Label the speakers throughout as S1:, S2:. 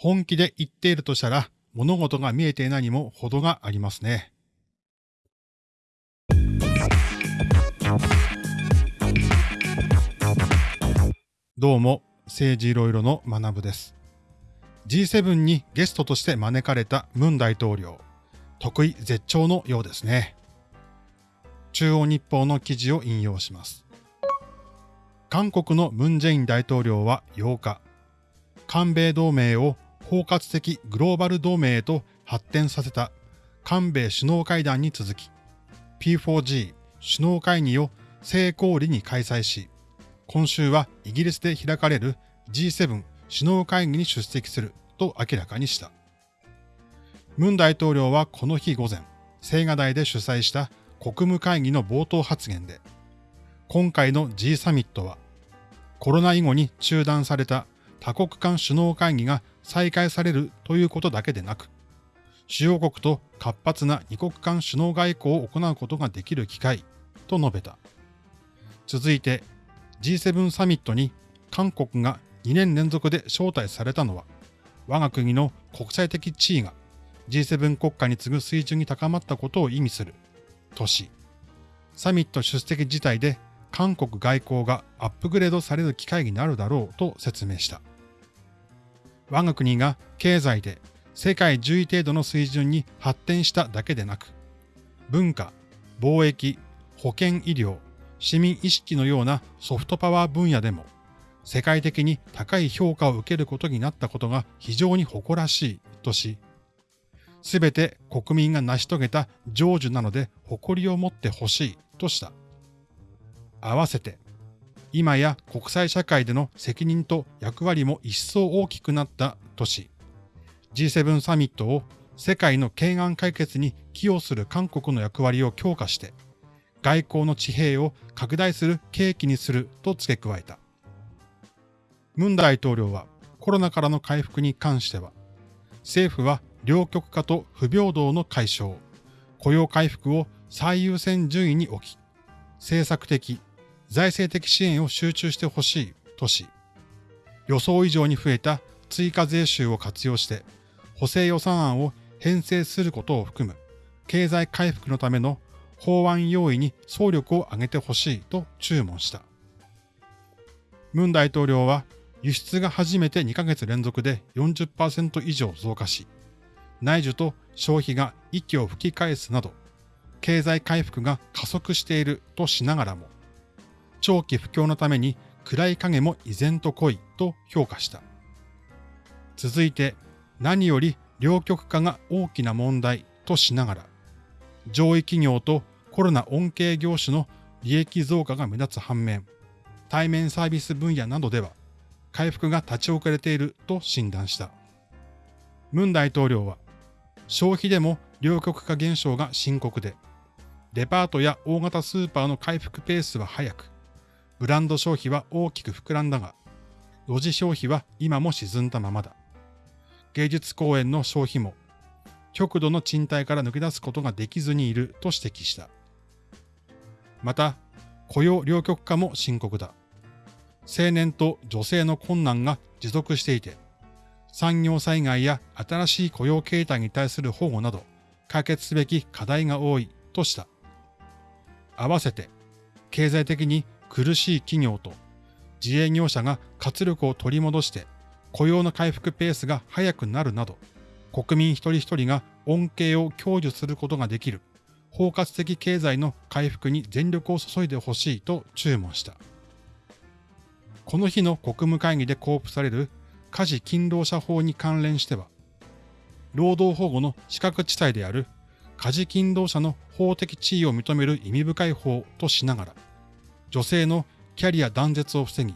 S1: 本気で言っているとしたら物事が見えていないにも程がありますね。どうも、政治いろいろの学部です。G7 にゲストとして招かれたムン大統領、得意絶頂のようですね。中央日報の記事を引用します。韓国のムン・ジェイン大統領は8日、韓米同盟を包括的グローバル同盟へと発展させた韓米首脳会談に続き、P4G 首脳会議を成功裏に開催し、今週はイギリスで開かれる G7 首脳会議に出席すると明らかにした。ムン大統領はこの日午前、青瓦台で主催した国務会議の冒頭発言で、今回の G サミットは、コロナ以後に中断された多国間首脳会議が再開されるということだけでなく、主要国と活発な二国間首脳外交を行うことができる機会と述べた。続いて G7 サミットに韓国が2年連続で招待されたのは、我が国の国際的地位が G7 国家に次ぐ水準に高まったことを意味するとし、サミット出席自体で韓国外交がアップグレードされる機会になるだろうと説明した。我が国が経済で世界10位程度の水準に発展しただけでなく、文化、貿易、保健医療、市民意識のようなソフトパワー分野でも世界的に高い評価を受けることになったことが非常に誇らしいとし、すべて国民が成し遂げた成就なので誇りを持ってほしいとした。合わせて、今や国際社会での責任と役割も一層大きくなったとし、G7 サミットを世界の懸案解決に寄与する韓国の役割を強化して、外交の地平を拡大する契機にすると付け加えた。ムン大統領はコロナからの回復に関しては、政府は両極化と不平等の解消、雇用回復を最優先順位に置き、政策的、財政的支援を集中してほしいとし、予想以上に増えた追加税収を活用して補正予算案を編成することを含む経済回復のための法案用意に総力を挙げてほしいと注文した。ムン大統領は輸出が初めて2ヶ月連続で40%以上増加し、内需と消費が息を吹き返すなど、経済回復が加速しているとしながらも、長期不況のために暗い影も依然と濃いと評価した。続いて、何より両極化が大きな問題としながら、上位企業とコロナ恩恵業種の利益増加が目立つ反面、対面サービス分野などでは回復が立ち遅れていると診断した。ムン大統領は、消費でも両極化現象が深刻で、デパートや大型スーパーの回復ペースは速く、ブランド消費は大きく膨らんだが、路地消費は今も沈んだままだ。芸術公演の消費も、極度の賃貸から抜け出すことができずにいると指摘した。また、雇用両極化も深刻だ。青年と女性の困難が持続していて、産業災害や新しい雇用形態に対する保護など、解決すべき課題が多いとした。合わせて、経済的に苦しい企業と自営業者が活力を取り戻して雇用の回復ペースが速くなるなど、国民一人一人が恩恵を享受することができる包括的経済の回復に全力を注いでほしいと注文した。この日の国務会議で交付される家事勤労者法に関連しては、労働保護の資格地帯である家事勤労者の法的地位を認める意味深い法としながら、女性のキャリア断絶を防ぎ、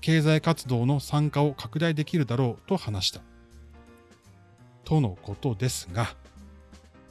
S1: 経済活動の参加を拡大できるだろうと話した。とのことですが、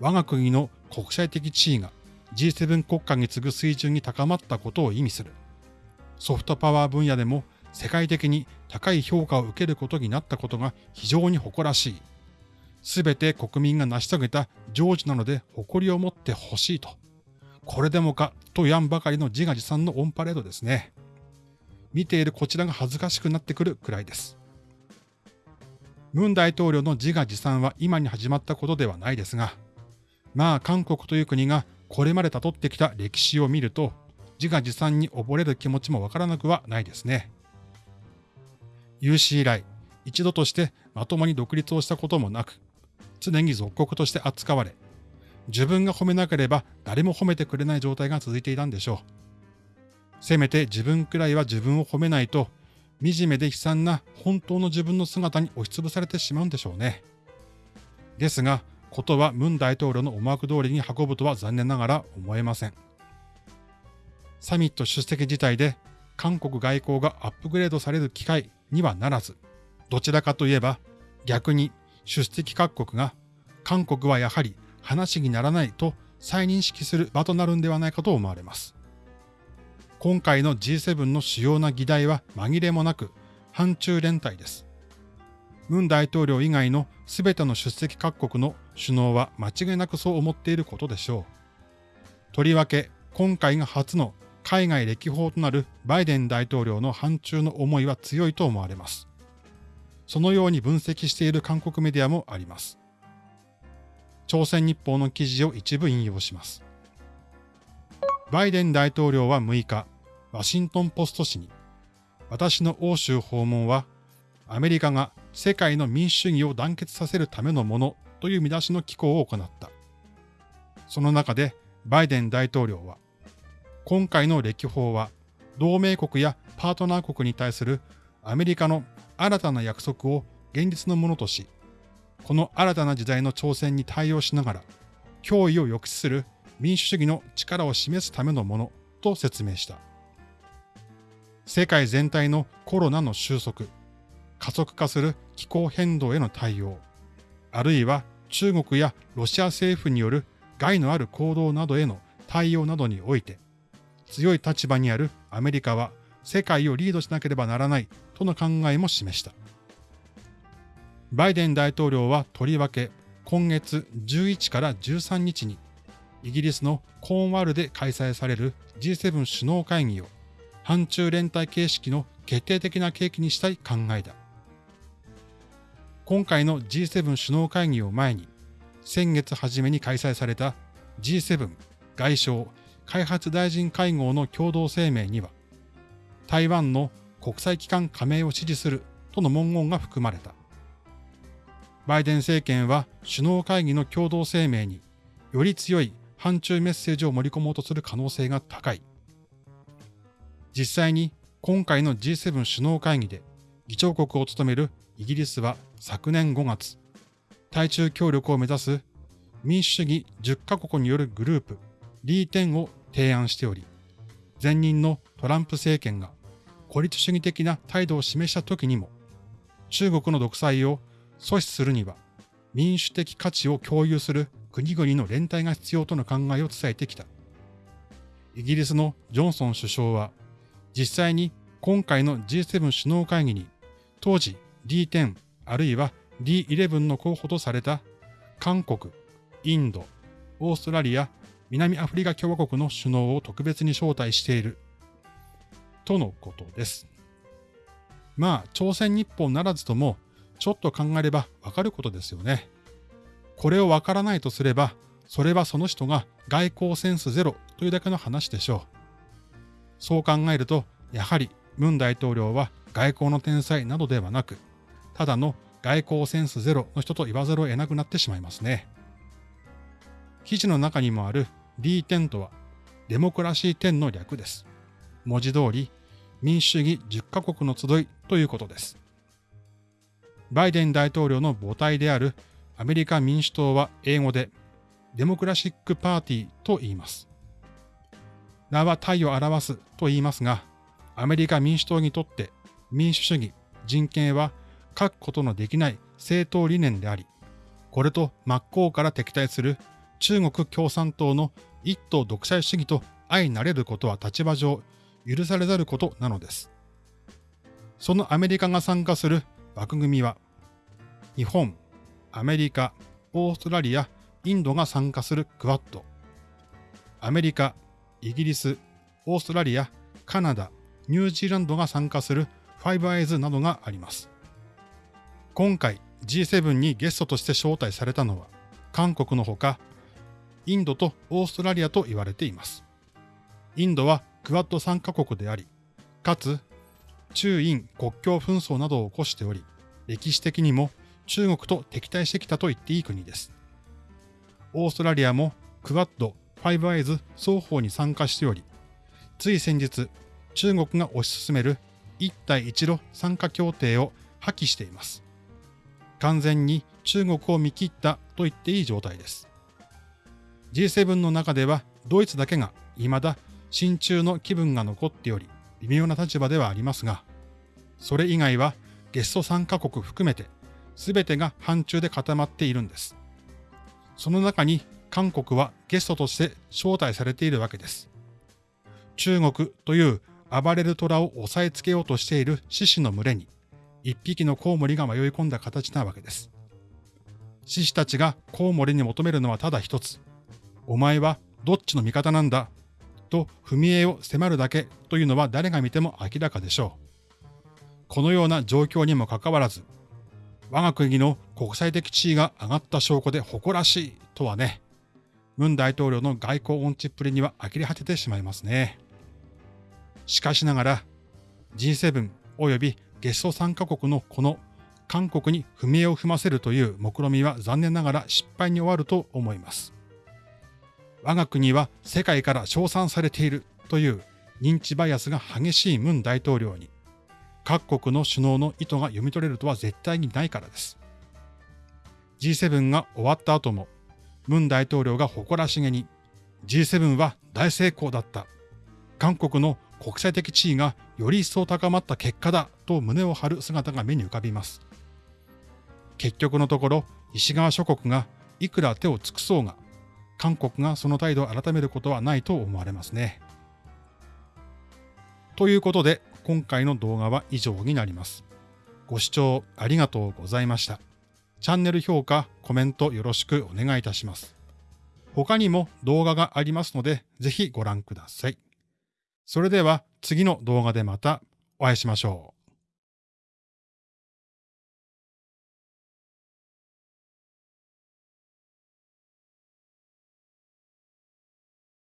S1: 我が国の国際的地位が G7 国家に次ぐ水準に高まったことを意味する。ソフトパワー分野でも世界的に高い評価を受けることになったことが非常に誇らしい。すべて国民が成し遂げた成就なので誇りを持ってほしいと。これでもかとやんばかりの自画自賛のオンパレードですね。見ているこちらが恥ずかしくなってくるくらいです。ムン大統領の自画自賛は今に始まったことではないですが、まあ韓国という国がこれまで辿ってきた歴史を見ると、自画自賛に溺れる気持ちもわからなくはないですね。有史以来、一度としてまともに独立をしたこともなく、常に属国として扱われ、自分が褒めなければ誰も褒めてくれない状態が続いていたんでしょう。せめて自分くらいは自分を褒めないと、惨めで悲惨な本当の自分の姿に押しつぶされてしまうんでしょうね。ですが、ことはムン大統領の思惑通りに運ぶとは残念ながら思えません。サミット出席自体で韓国外交がアップグレードされる機会にはならず、どちらかといえば逆に出席各国が韓国はやはり話にならないと再認識する場となるんではないかと思われます。今回の G7 の主要な議題は紛れもなく反中連帯です。ムン大統領以外の全ての出席各国の首脳は間違いなくそう思っていることでしょう。とりわけ今回が初の海外歴訪となるバイデン大統領の反中の思いは強いと思われます。そのように分析している韓国メディアもあります。朝鮮日報の記事を一部引用します。バイデン大統領は6日、ワシントンポスト紙に、私の欧州訪問は、アメリカが世界の民主主義を団結させるためのものという見出しの寄稿を行った。その中で、バイデン大統領は、今回の歴訪は、同盟国やパートナー国に対するアメリカの新たな約束を現実のものとし、この新たな時代の挑戦に対応しながら、脅威を抑止する民主主義の力を示すためのものと説明した。世界全体のコロナの収束、加速化する気候変動への対応、あるいは中国やロシア政府による害のある行動などへの対応などにおいて、強い立場にあるアメリカは世界をリードしなければならないとの考えも示した。バイデン大統領はとりわけ今月11から13日にイギリスのコーンワールで開催される G7 首脳会議を反中連帯形式の決定的な契機にしたい考えだ。今回の G7 首脳会議を前に先月初めに開催された G7 外相開発大臣会合の共同声明には台湾の国際機関加盟を支持するとの文言が含まれた。バイデン政権は首脳会議の共同声明により強い反中メッセージを盛り込もうとする可能性が高い。実際に今回の G7 首脳会議で議長国を務めるイギリスは昨年5月、対中協力を目指す民主主義10カ国によるグループ D10 を提案しており、前任のトランプ政権が孤立主義的な態度を示した時にも、中国の独裁を阻止するには民主的価値を共有する国々の連帯が必要との考えを伝えてきた。イギリスのジョンソン首相は、実際に今回の G7 首脳会議に、当時 D10 あるいは D11 の候補とされた韓国、インド、オーストラリア、南アフリカ共和国の首脳を特別に招待している。とのことです。まあ、朝鮮日報ならずとも、ちょっと考えればわかることですよね。これをわからないとすれば、それはその人が外交センスゼロというだけの話でしょう。そう考えると、やはりムン大統領は外交の天才などではなく、ただの外交センスゼロの人と言わざるを得なくなってしまいますね。記事の中にもある D10 とは、デモクラシー10の略です。文字通り、民主主義10カ国の集いということです。バイデン大統領の母体であるアメリカ民主党は英語でデモクラシックパーティーと言います。名は体を表すと言いますが、アメリカ民主党にとって民主主義、人権は書くことのできない政党理念であり、これと真っ向から敵対する中国共産党の一党独裁主義と相なれることは立場上許されざることなのです。そのアメリカが参加する枠組みは、日本、アメリカ、オーストラリア、インドが参加するクワッド、アメリカ、イギリス、オーストラリア、カナダ、ニュージーランドが参加するファイブアイズなどがあります。今回 G7 にゲストとして招待されたのは、韓国のほか、インドとオーストラリアと言われています。インドはクワッド参加国であり、かつ中印国境紛争などを起こしており、歴史的にも中国と敵対してきたと言っていい国です。オーストラリアもクワッド、ファイブアイズ双方に参加しており、つい先日、中国が推し進める一帯一路参加協定を破棄しています。完全に中国を見切ったと言っていい状態です。G7 の中ではドイツだけが未だ親中の気分が残っており、微妙な立場ではありますが、それ以外はゲスト参加国含めて全てが反中で固まっているんです。その中に韓国はゲストとして招待されているわけです。中国という暴れる虎を押さえつけようとしている獅子の群れに一匹のコウモリが迷い込んだ形なわけです。獅子たちがコウモリに求めるのはただ一つ。お前はどっちの味方なんだ？と踏み絵を迫るだけというのは誰が見ても明らかでしょう。このような状況にもかかわらず、我が国の国際的地位が上がった証拠で誇らしいとはね、文大統領の外交音痴っぷりには呆れ果ててしまいますね。しかしながら G7 及びゲスト参加国のこの韓国に踏み絵を踏ませるという目論みは残念ながら失敗に終わると思います。我が国は世界から称賛されているという認知バイアスが激しいムン大統領に各国の首脳の意図が読み取れるとは絶対にないからです。G7 が終わった後もムン大統領が誇らしげに G7 は大成功だった。韓国の国際的地位がより一層高まった結果だと胸を張る姿が目に浮かびます。結局のところ、西側諸国がいくら手を尽くそうが、韓国がその態度を改めることはないと思われますね。ということで、今回の動画は以上になります。ご視聴ありがとうございました。チャンネル評価、コメントよろしくお願いいたします。他にも動画がありますので、ぜひご覧ください。それでは次の動画でまたお会いしましょう。